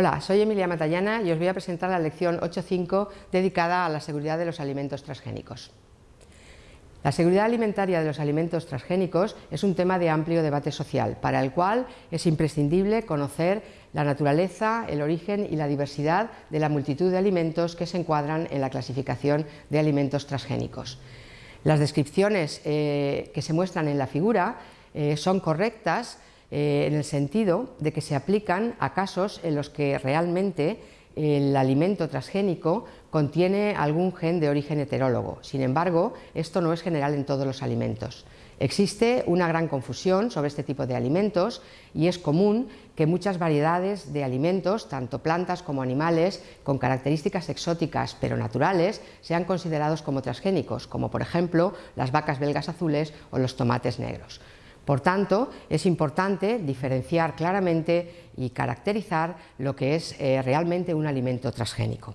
Hola, soy Emilia Matallana y os voy a presentar la lección 8.5 dedicada a la seguridad de los alimentos transgénicos. La seguridad alimentaria de los alimentos transgénicos es un tema de amplio debate social, para el cual es imprescindible conocer la naturaleza, el origen y la diversidad de la multitud de alimentos que se encuadran en la clasificación de alimentos transgénicos. Las descripciones eh, que se muestran en la figura eh, son correctas eh, en el sentido de que se aplican a casos en los que realmente el alimento transgénico contiene algún gen de origen heterólogo. Sin embargo, esto no es general en todos los alimentos. Existe una gran confusión sobre este tipo de alimentos y es común que muchas variedades de alimentos, tanto plantas como animales, con características exóticas pero naturales, sean considerados como transgénicos, como por ejemplo las vacas belgas azules o los tomates negros. Por tanto, es importante diferenciar claramente y caracterizar lo que es eh, realmente un alimento transgénico.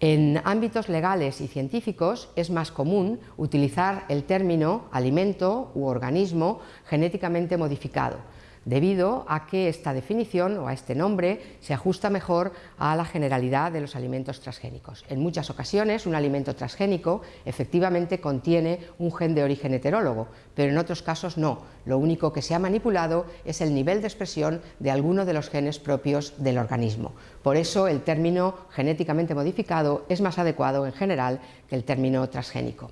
En ámbitos legales y científicos es más común utilizar el término alimento u organismo genéticamente modificado, debido a que esta definición o a este nombre se ajusta mejor a la generalidad de los alimentos transgénicos. En muchas ocasiones un alimento transgénico efectivamente contiene un gen de origen heterólogo, pero en otros casos no. Lo único que se ha manipulado es el nivel de expresión de alguno de los genes propios del organismo. Por eso el término genéticamente modificado es más adecuado en general que el término transgénico.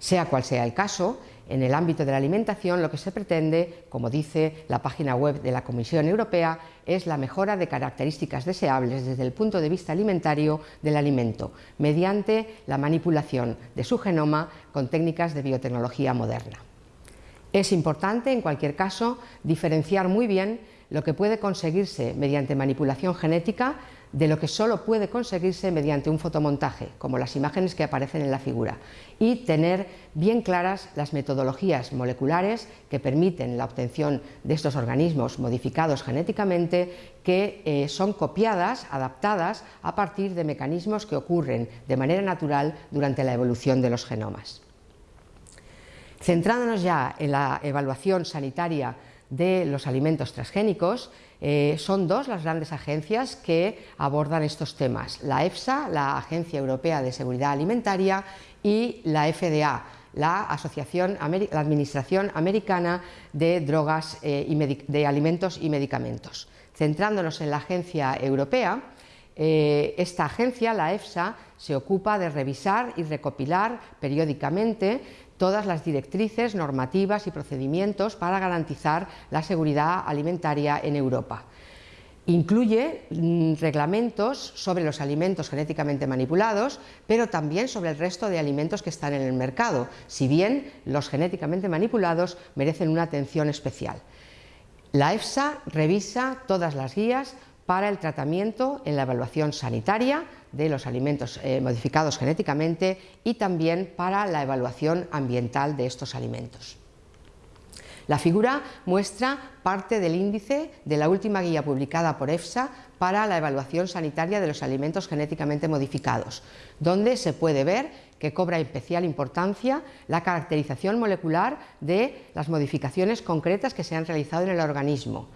Sea cual sea el caso, en el ámbito de la alimentación lo que se pretende, como dice la página web de la Comisión Europea, es la mejora de características deseables desde el punto de vista alimentario del alimento, mediante la manipulación de su genoma con técnicas de biotecnología moderna. Es importante, en cualquier caso, diferenciar muy bien lo que puede conseguirse mediante manipulación genética de lo que solo puede conseguirse mediante un fotomontaje, como las imágenes que aparecen en la figura, y tener bien claras las metodologías moleculares que permiten la obtención de estos organismos modificados genéticamente que eh, son copiadas, adaptadas a partir de mecanismos que ocurren de manera natural durante la evolución de los genomas. Centrándonos ya en la evaluación sanitaria de los alimentos transgénicos, eh, son dos las grandes agencias que abordan estos temas, la EFSA, la Agencia Europea de Seguridad Alimentaria, y la FDA, la, Asociación, la Administración Americana de Drogas eh, de Alimentos y Medicamentos. Centrándonos en la Agencia Europea, eh, esta agencia, la EFSA, se ocupa de revisar y recopilar periódicamente todas las directrices, normativas y procedimientos para garantizar la seguridad alimentaria en Europa. Incluye mm, reglamentos sobre los alimentos genéticamente manipulados, pero también sobre el resto de alimentos que están en el mercado, si bien los genéticamente manipulados merecen una atención especial. La EFSA revisa todas las guías para el tratamiento en la evaluación sanitaria de los alimentos eh, modificados genéticamente y también para la evaluación ambiental de estos alimentos. La figura muestra parte del índice de la última guía publicada por EFSA para la evaluación sanitaria de los alimentos genéticamente modificados, donde se puede ver que cobra especial importancia la caracterización molecular de las modificaciones concretas que se han realizado en el organismo.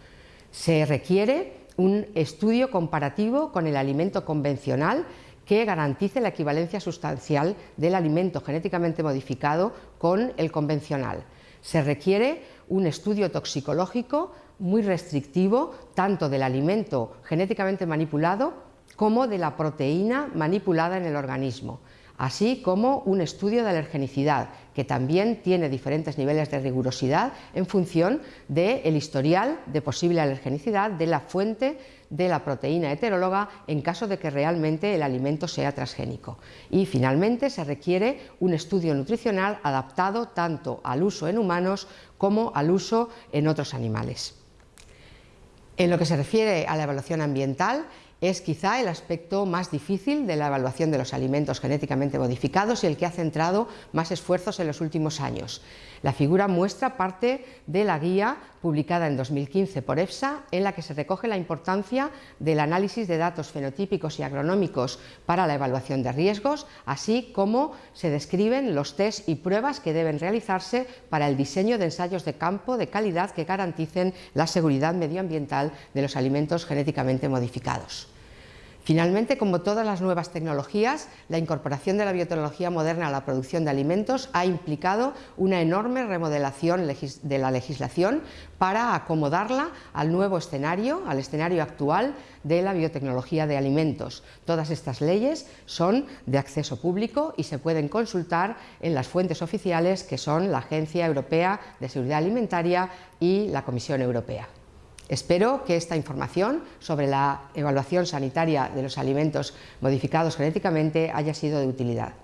Se requiere un estudio comparativo con el alimento convencional que garantice la equivalencia sustancial del alimento genéticamente modificado con el convencional. Se requiere un estudio toxicológico muy restrictivo tanto del alimento genéticamente manipulado como de la proteína manipulada en el organismo así como un estudio de alergenicidad, que también tiene diferentes niveles de rigurosidad en función del historial de posible alergenicidad de la fuente de la proteína heteróloga en caso de que realmente el alimento sea transgénico. Y finalmente se requiere un estudio nutricional adaptado tanto al uso en humanos como al uso en otros animales. En lo que se refiere a la evaluación ambiental, es quizá el aspecto más difícil de la evaluación de los alimentos genéticamente modificados y el que ha centrado más esfuerzos en los últimos años. La figura muestra parte de la guía publicada en 2015 por EFSA, en la que se recoge la importancia del análisis de datos fenotípicos y agronómicos para la evaluación de riesgos, así como se describen los test y pruebas que deben realizarse para el diseño de ensayos de campo de calidad que garanticen la seguridad medioambiental de los alimentos genéticamente modificados. Finalmente, como todas las nuevas tecnologías, la incorporación de la biotecnología moderna a la producción de alimentos ha implicado una enorme remodelación de la legislación para acomodarla al nuevo escenario, al escenario actual de la biotecnología de alimentos. Todas estas leyes son de acceso público y se pueden consultar en las fuentes oficiales que son la Agencia Europea de Seguridad Alimentaria y la Comisión Europea. Espero que esta información sobre la evaluación sanitaria de los alimentos modificados genéticamente haya sido de utilidad.